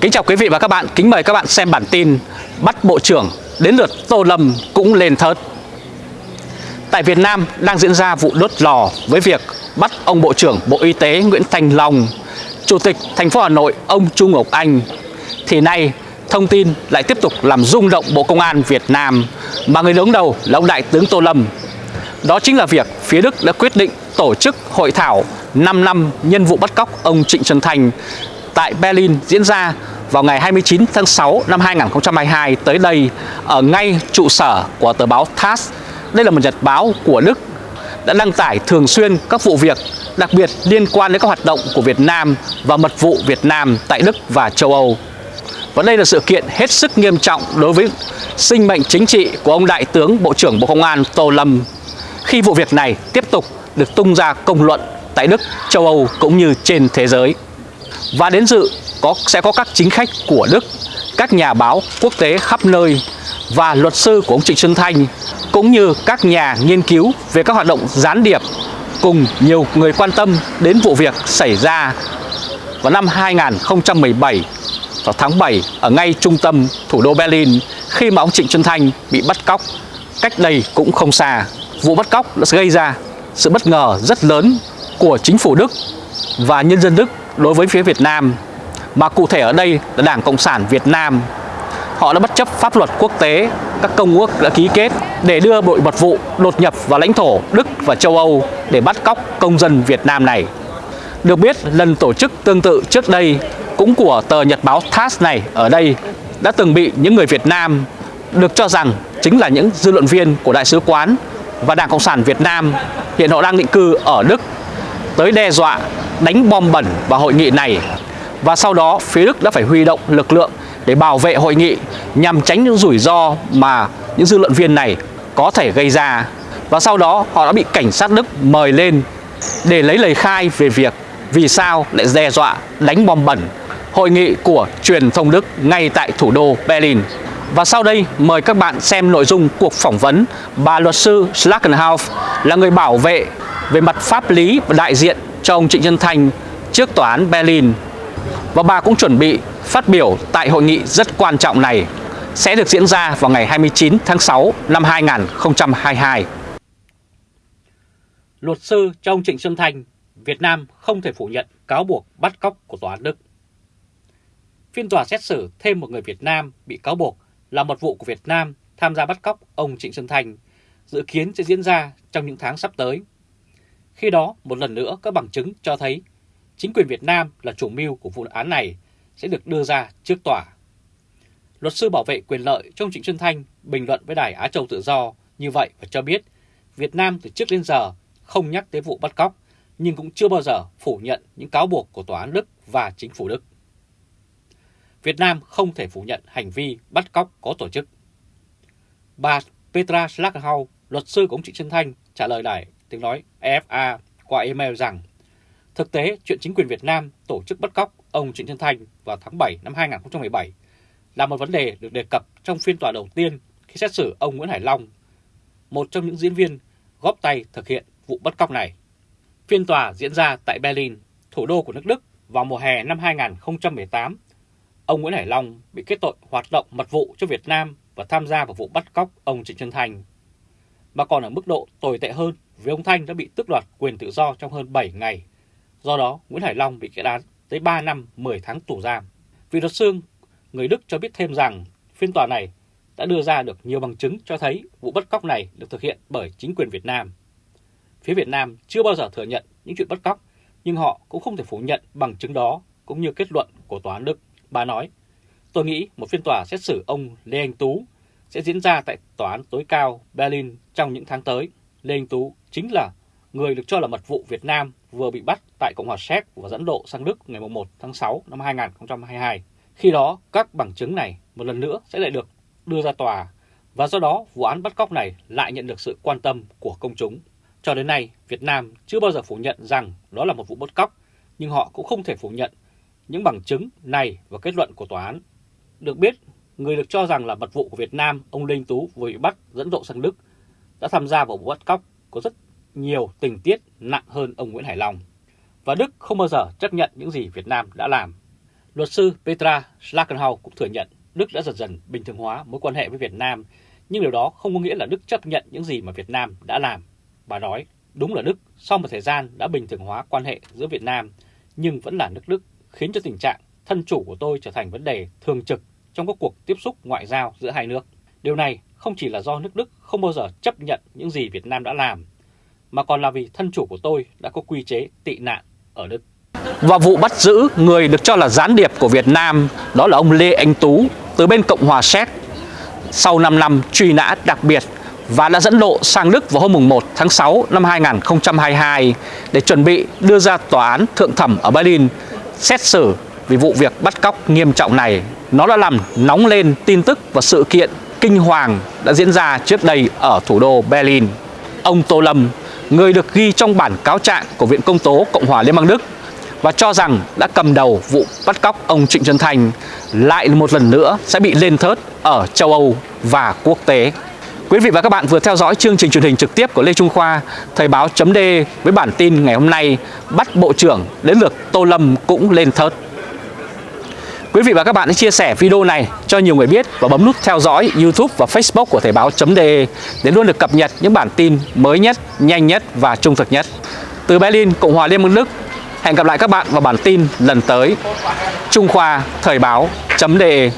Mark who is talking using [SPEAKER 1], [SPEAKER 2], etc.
[SPEAKER 1] Kính chào quý vị và các bạn, kính mời các bạn xem bản tin Bắt Bộ trưởng đến lượt Tô Lâm cũng lên thớt. Tại Việt Nam đang diễn ra vụ đốt lò với việc bắt ông Bộ trưởng Bộ Y tế Nguyễn Thành Long Chủ tịch thành phố Hà Nội ông Trung Ngọc Anh. Thì nay thông tin lại tiếp tục làm rung động Bộ Công an Việt Nam Mà người đứng đầu là ông Đại tướng Tô Lâm. Đó chính là việc phía Đức đã quyết định tổ chức hội thảo 5 năm nhân vụ bắt cóc ông Trịnh Xuân thành tại Berlin diễn ra vào ngày 29 tháng 6 năm 2022 tới đây ở ngay trụ sở của tờ báo TASS. Đây là một nhật báo của Đức đã đăng tải thường xuyên các vụ việc đặc biệt liên quan đến các hoạt động của Việt Nam và mật vụ Việt Nam tại Đức và châu Âu. Và đây là sự kiện hết sức nghiêm trọng đối với sinh mệnh chính trị của ông Đại tướng Bộ trưởng Bộ Công an Tô Lâm khi vụ việc này tiếp tục được tung ra công luận tại Đức, châu Âu cũng như trên thế giới. Và đến dự có sẽ có các chính khách của Đức, các nhà báo quốc tế khắp nơi và luật sư của ông Trịnh Xuân Thanh cũng như các nhà nghiên cứu về các hoạt động gián điệp cùng nhiều người quan tâm đến vụ việc xảy ra vào năm 2017 vào tháng 7 ở ngay trung tâm thủ đô Berlin khi mà ông Trịnh Xuân Thanh bị bắt cóc cách đây cũng không xa. Vụ bắt cóc đã gây ra sự bất ngờ rất lớn của chính phủ Đức và nhân dân Đức đối với phía Việt Nam, mà cụ thể ở đây là Đảng Cộng sản Việt Nam. Họ đã bất chấp pháp luật quốc tế, các công ước đã ký kết để đưa đội mật vụ đột nhập vào lãnh thổ Đức và châu Âu để bắt cóc công dân Việt Nam này. Được biết, lần tổ chức tương tự trước đây cũng của tờ nhật báo TASS này ở đây đã từng bị những người Việt Nam được cho rằng chính là những dư luận viên của Đại sứ quán và Đảng Cộng sản Việt Nam hiện họ đang định cư ở Đức tới đe dọa đánh bom bẩn vào hội nghị này và sau đó, phía Đức đã phải huy động lực lượng để bảo vệ hội nghị nhằm tránh những rủi ro mà những dư luận viên này có thể gây ra và sau đó, họ đã bị cảnh sát Đức mời lên để lấy lời khai về việc vì sao lại đe dọa đánh bom bẩn hội nghị của truyền thông Đức ngay tại thủ đô Berlin. Và sau đây, mời các bạn xem nội dung cuộc phỏng vấn bà luật sư Schlagenhauf là người bảo vệ về mặt pháp lý và đại diện cho ông Trịnh Nhân Thành trước tòa án Berlin. Và bà cũng chuẩn bị phát biểu tại hội nghị rất quan trọng này sẽ được diễn ra vào ngày 29 tháng 6 năm 2022.
[SPEAKER 2] Luật sư cho ông Trịnh Xuân Thành, Việt Nam không thể phủ nhận cáo buộc bắt cóc của tòa án Đức. Phiên tòa xét xử thêm một người Việt Nam bị cáo buộc là một vụ của Việt Nam tham gia bắt cóc ông Trịnh Xuân Thành dự kiến sẽ diễn ra trong những tháng sắp tới. Khi đó, một lần nữa các bằng chứng cho thấy chính quyền Việt Nam là chủ mưu của vụ án này sẽ được đưa ra trước tòa. Luật sư bảo vệ quyền lợi trong Trịnh Xuân Thanh bình luận với Đài Á Châu Tự Do như vậy và cho biết Việt Nam từ trước đến giờ không nhắc tới vụ bắt cóc nhưng cũng chưa bao giờ phủ nhận những cáo buộc của Tòa án Đức và chính phủ Đức. Việt Nam không thể phủ nhận hành vi bắt cóc có tổ chức. Bà Petra Schlaghaus, luật sư của ông Trịnh Xuân Thanh, trả lời đài tiếng nói EFA qua email rằng thực tế chuyện chính quyền Việt Nam tổ chức bắt cóc ông Trịnh Xuân Thanh vào tháng 7 năm 2017 là một vấn đề được đề cập trong phiên tòa đầu tiên khi xét xử ông Nguyễn Hải Long, một trong những diễn viên góp tay thực hiện vụ bắt cóc này. Phiên tòa diễn ra tại Berlin, thủ đô của nước Đức vào mùa hè năm 2018. Ông Nguyễn Hải Long bị kết tội hoạt động mật vụ cho Việt Nam và tham gia vào vụ bắt cóc ông Trịnh Xuân Thanh. Mà còn ở mức độ tồi tệ hơn vì ông Thanh đã bị tước đoạt quyền tự do trong hơn 7 ngày. Do đó, Nguyễn Hải Long bị kết án tới 3 năm 10 tháng tù giam. Vì luật sư, người Đức cho biết thêm rằng phiên tòa này đã đưa ra được nhiều bằng chứng cho thấy vụ bắt cóc này được thực hiện bởi chính quyền Việt Nam. Phía Việt Nam chưa bao giờ thừa nhận những chuyện bắt cóc, nhưng họ cũng không thể phủ nhận bằng chứng đó cũng như kết luận của tòa án Đức. Bà nói, tôi nghĩ một phiên tòa xét xử ông Lê Anh Tú sẽ diễn ra tại tòa án tối cao Berlin trong những tháng tới. Lê Anh Tú chính là người được cho là mật vụ Việt Nam vừa bị bắt tại Cộng hòa Séc và dẫn độ sang Đức ngày 1 tháng 6 năm 2022. Khi đó, các bằng chứng này một lần nữa sẽ lại được đưa ra tòa và do đó vụ án bắt cóc này lại nhận được sự quan tâm của công chúng. Cho đến nay, Việt Nam chưa bao giờ phủ nhận rằng đó là một vụ bắt cóc, nhưng họ cũng không thể phủ nhận những bằng chứng này và kết luận của tòa án. Được biết, người được cho rằng là mật vụ của Việt Nam, ông Linh Tú vừa bị bắt dẫn độ sang Đức, đã tham gia vào vụ bắt cóc có rất nhiều tình tiết nặng hơn ông Nguyễn Hải Long. Và Đức không bao giờ chấp nhận những gì Việt Nam đã làm. Luật sư Petra Schlagenhau cũng thừa nhận Đức đã dần dần bình thường hóa mối quan hệ với Việt Nam, nhưng điều đó không có nghĩa là Đức chấp nhận những gì mà Việt Nam đã làm. Bà nói, đúng là Đức sau một thời gian đã bình thường hóa quan hệ giữa Việt Nam, nhưng vẫn là nước Đức khiến cho tình trạng thân chủ của tôi trở thành vấn đề thường trực trong các cuộc tiếp xúc ngoại giao giữa hai nước. Điều này không chỉ là do nước Đức không bao giờ chấp nhận những gì Việt Nam đã làm, mà còn là vì thân chủ của tôi đã có quy chế tị nạn ở Đức.
[SPEAKER 1] Và vụ bắt giữ người được cho là gián điệp của Việt Nam đó là ông Lê Anh Tú từ bên Cộng hòa Séc sau 5 năm truy nã đặc biệt và đã dẫn độ sang Đức vào hôm 1 tháng 6 năm 2022 để chuẩn bị đưa ra tòa án thượng thẩm ở Berlin xét xử vì vụ việc bắt cóc nghiêm trọng này. Nó đã làm nóng lên tin tức và sự kiện kinh hoàng đã diễn ra trước đây ở thủ đô Berlin. Ông Tô Lâm, người được ghi trong bản cáo trạng của Viện Công tố Cộng hòa Liên bang Đức và cho rằng đã cầm đầu vụ bắt cóc ông Trịnh Xuân Thành lại một lần nữa sẽ bị lên thớt ở châu Âu và quốc tế. Quý vị và các bạn vừa theo dõi chương trình truyền hình trực tiếp của Lê Trung Khoa, Thời báo chấm với bản tin ngày hôm nay bắt Bộ trưởng đến lượt Tô Lâm cũng lên thớt. Quý vị và các bạn hãy chia sẻ video này cho nhiều người biết và bấm nút theo dõi YouTube và Facebook của Thời báo.de để luôn được cập nhật những bản tin mới nhất, nhanh nhất và trung thực nhất. Từ Berlin, Cộng hòa Liên bang Đức, hẹn gặp lại các bạn vào bản tin lần tới. Trung Khoa Thời báo.de